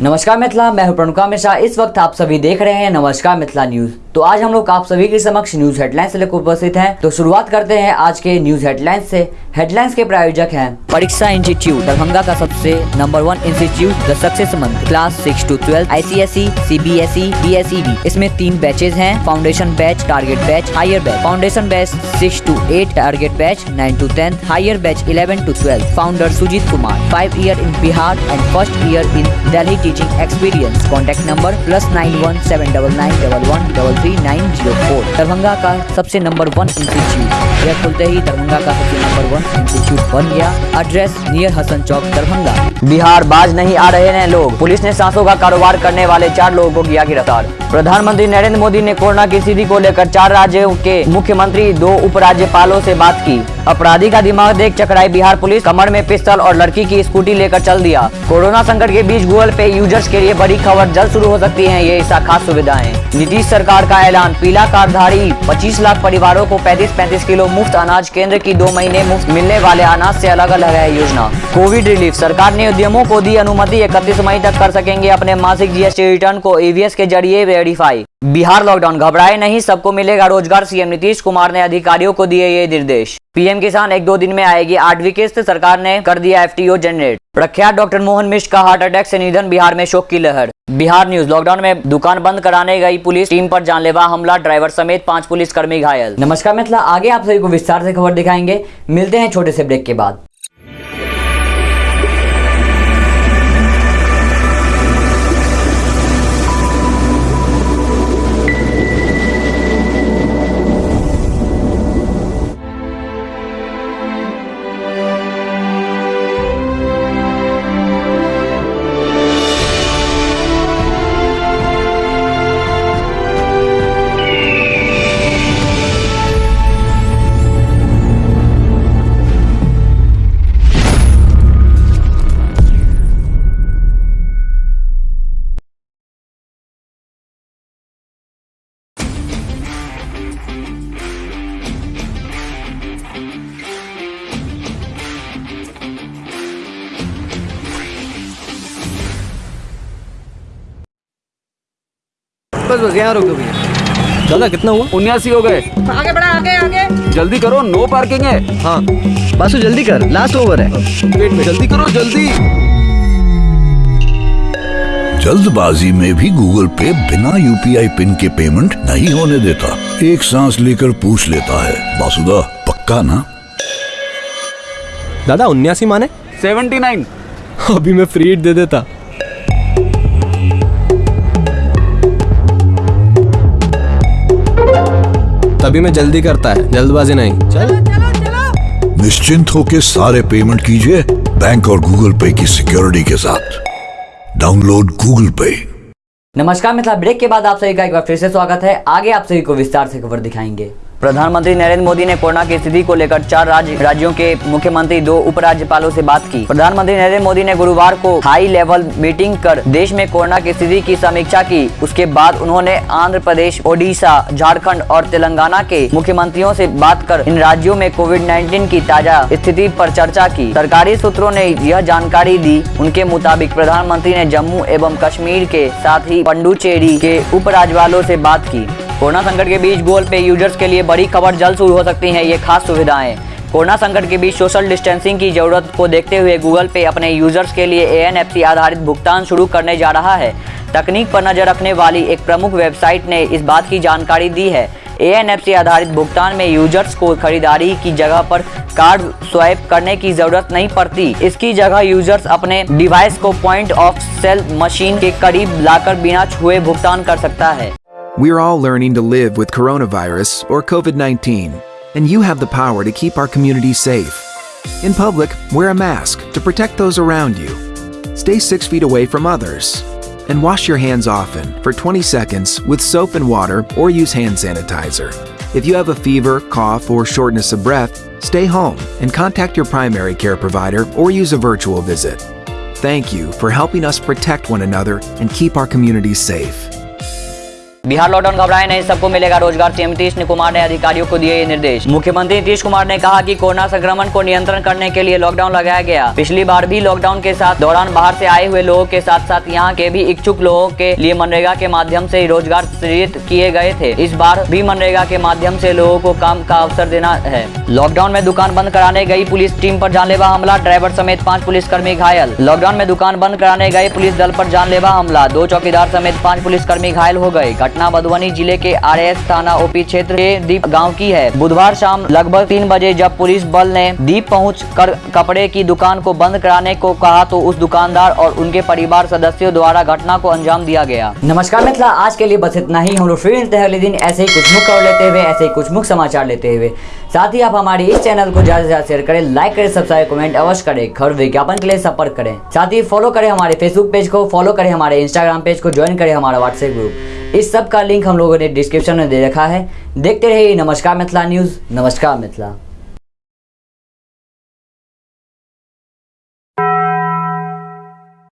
नमस्कार मिथिला मैं हूँ प्रणुका मिश्रा। इस वक्त आप सभी देख रहे हैं नमस्कार मिथिला न्यूज़। तो आज हम लोग आप सभी के समक्ष न्यूज़ हेडलाइंस से लेकर उपस्थित हैं। तो शुरुआत करते हैं आज के न्यूज़ हेडलाइंस से। हेडलाइंस के प्रायोजक हैं परीक्षा इंस्टीट्यूट, दरभंगा का सबसे number one institute, the success month, class six to twelve I C S E C B S E B S E B इसमें तीन बैचेज हैं, foundation batch, target batch, higher batch. Foundation batch six to eight target batch nine to tenth higher batch eleven to twelve founder Sujeet Kumar five year in Bihar and first year in Delhi teaching experience contact number plus nine one seven double nine double one double three nine zero four Darbhanga का सबसे number one institute यह खुलते ही दरभंगा का सबसे number one institute बन गया. Address near Hasan Chowk Darbhanga. Bihar बाज नहीं आ रहे हैं लोग. पुलिस ने सांसों का कारोबार करने वाले चार लोगों को किया गिरफ़्तार. प्रधानमंत्री नरेंद्र मोदी ने कोरोना की स्थिति को लेकर चार राज्यों के मुख्यमंत्री, दो उपराज्यपालों से बात की. अपराधी का दिमाग देख चकराई बिहार पुलिस. कमर में पिस्तल और लड़की की स्कूटी लेकर चल दिया. कोरोना संकट के बीच गूगल पे यूज़र्स के लिए बड़ी खबर जल्द शुरू हो सकती है, ये ऐसा खास सुविधाएँ। नीतीश सरकार का ऐलान, पीला कार्डधारी 25 लाख परिवारों को 35-35 किलो मुफ़्त अनाज केंद्र की दो महीने मुफ़्त मिलने वाले अनाज से अलग अलग है योजना। कोविड रिलीफ, सरकार ने उद्यमों को दी अनुमति, इकतीस मई तक कर सकेंगे अपने मासिक जीएसटी रिटर्न को ईवीएस के ज़रिए वेरीफाई बिहार लॉकडाउन घबराए नहीं, सबको मिलेगा रोज़गार सीएम नीतीश कुमार ने अधिकारियों को दिए ये निर्देश। पीएम किसान एक दो दिन में आएगी आठवीं किस्त सरकार ने कर दिया एफटीओ जनरेट प्रख्यात डॉक्टर मोहन मिश्र का हार्ट अटैक से निधन, बिहार में शोक की लहर। बिहार न्यूज़, लॉकडाउन में दुकान बंद कराने गई पुलिस, टीम पर जानलेवा हमला, ड्राइवर समेत पाँच पुलिसकर्मी घायल। नमस्कार मिथिला आगे आप सभी को विस्तार से खबर दिखाएँगे। मिलते हैं छोटे से ब्रेक के बाद। बस बस यहाँ रोक दो भैया। दादा कितना हुआ? उन्यासी हो गए। आगे बढ़ा आगे आगे। जल्दी करो नो पार्किंग है। हाँ। बासु जल्दी कर लास्ट ओवर है। वेट में जल्दी करो जल्दी। जल्दबाजी में भी गूगल पे बिना यूपीआई पिन के पेमेंट नहीं होने देता। एक सांस लेकर पूछ लेता है। बासुदा पक्का ना? दादा उन्यासी माने? Seventy nine. अभी मैं फ्री दे देता। तभी मैं जल्दी करता है जल्दबाजी नहीं। चल। चलो चलो निश्चिंत होकर सारे पेमेंट कीजिए बैंक और गूगल पे की सिक्योरिटी के साथ। डाउनलोड गूगल पे नमस्कार मिथिला ब्रेक के बाद आप सभी का एक बार फिर से स्वागत है। आगे आप सभी को विस्तार से खबर दिखाएँगे। प्रधानमंत्री नरेंद्र मोदी ने कोरोना की स्थिति को लेकर चार राज्य राज्यों के मुख्यमंत्री, दो उपराज्यपालों से बात की। प्रधानमंत्री नरेंद्र मोदी ने गुरुवार को हाई लेवल मीटिंग कर देश में कोरोना की स्थिति की समीक्षा की। उसके बाद उन्होंने आंध्र प्रदेश, ओडिशा, झारखंड और तेलंगाना के मुख्यमंत्रियों से बात कर इन राज्यों में कोविड 19 की ताज़ा स्थिति पर चर्चा की। सरकारी सूत्रों ने यह जानकारी दी। उनके मुताबिक प्रधानमंत्री ने जम्मू एवं कश्मीर के साथ ही पंडुचेरी के उपराज्यपालों से बात की। कोरोना संकट के बीच गूगल पे यूज़र्स के लिए बड़ी खबर जल्द शुरू हो सकती है, ये खास सुविधाएँ। कोरोना संकट के बीच सोशल डिस्टेंसिंग की ज़रूरत को देखते हुए गूगल पे अपने यूज़र्स के लिए ए आधारित भुगतान शुरू करने जा रहा है। तकनीक पर नज़र रखने वाली एक प्रमुख वेबसाइट ने इस बात की जानकारी दी है। एएनएफसी आधारित भुगतान में यूज़र्स को खरीदारी की जगह पर कार्ड स्वाइप करने की ज़रूरत नहीं पड़ती। इसकी जगह यूज़र्स अपने डिवाइस को पॉइंट ऑफ़ सेल मशीन के करीब लाकर बिना छुए भुगतान कर सकता है। We're all learning to live with coronavirus or COVID 19, and you have the power to keep our community safe. In public, wear a mask to protect those around you. Stay six feet away from others. And wash your hands often for 20 seconds with soap and water or use hand sanitizer. If you have a fever, cough, or shortness of breath, stay home and contact your primary care provider or use a virtual visit. Thank you for helping us protect one another and keep our communities safe. Bihar lockdown घबराए नहीं, सबको मिलेगा रोज़गार। CM Nitish Kumar ने अधिकारियों को दिए ये निर्देश। मुख्यमंत्री नीतीश कुमार ने कहा कि कोरोना संक्रमण को नियंत्रण करने के लिए लॉकडाउन लगाया गया। पिछली बार भी लॉकडाउन के साथ दौरान बाहर से आए हुए लोगों के साथ साथ यहाँ के भी इच्छुक लोगों के लिए मनरेगा के माध्यम से रोज़गार सृजित किए गए थे। इस बार भी मनरेगा के माध्यम से लोगों को काम का अवसर देना है। लॉकडाउन में दुकान बंद कराने गई पुलिस टीम पर जानलेवा हमला, ड्राइवर समेत पाँच पुलिसकर्मी घायल। लॉकडाउन में दुकान बंद कराने गए पुलिस दल पर जानलेवा हमला, दो चौकीदार समेत पाँच पुलिसकर्मी घायल हो गए। घटना मधुबनी ज़िले के आरएस थाना ओपी क्षेत्र के दीप गाँव की है। बुधवार शाम लगभग तीन बजे जब पुलिस बल ने दीप पहुँच कर कपड़े की दुकान को बंद कराने को कहा तो उस दुकानदार और उनके परिवार सदस्यों द्वारा घटना को अंजाम दिया गया। नमस्कार मिथिला आज के लिए बस इतना ही। हम लोग फिर मिलते हैं अगले दिन ऐसे ही कुछ मुख खबर लेते हुए, ऐसे ही कुछ मुख समाचार लेते हुए। साथ ही आप हमारे इस चैनल को ज़्यादा से ज़्यादा शेयर करें लाइक करें सब्सक्राइब कमेंट अवश्य करें। खबर विज्ञापन के लिए संपर्क करें। साथ ही फॉलो करें हमारे फेसबुक पेज को फॉलो करें हमारे इंस्टाग्राम पेज को ज्वाइन करें हमारा व्हाट्सएप ग्रुप इस सब का लिंक हम लोगों ने डिस्क्रिप्शन में दे रखा है। देखते रहिए नमस्कार मिथिला न्यूज़ नमस्कार मिथिला।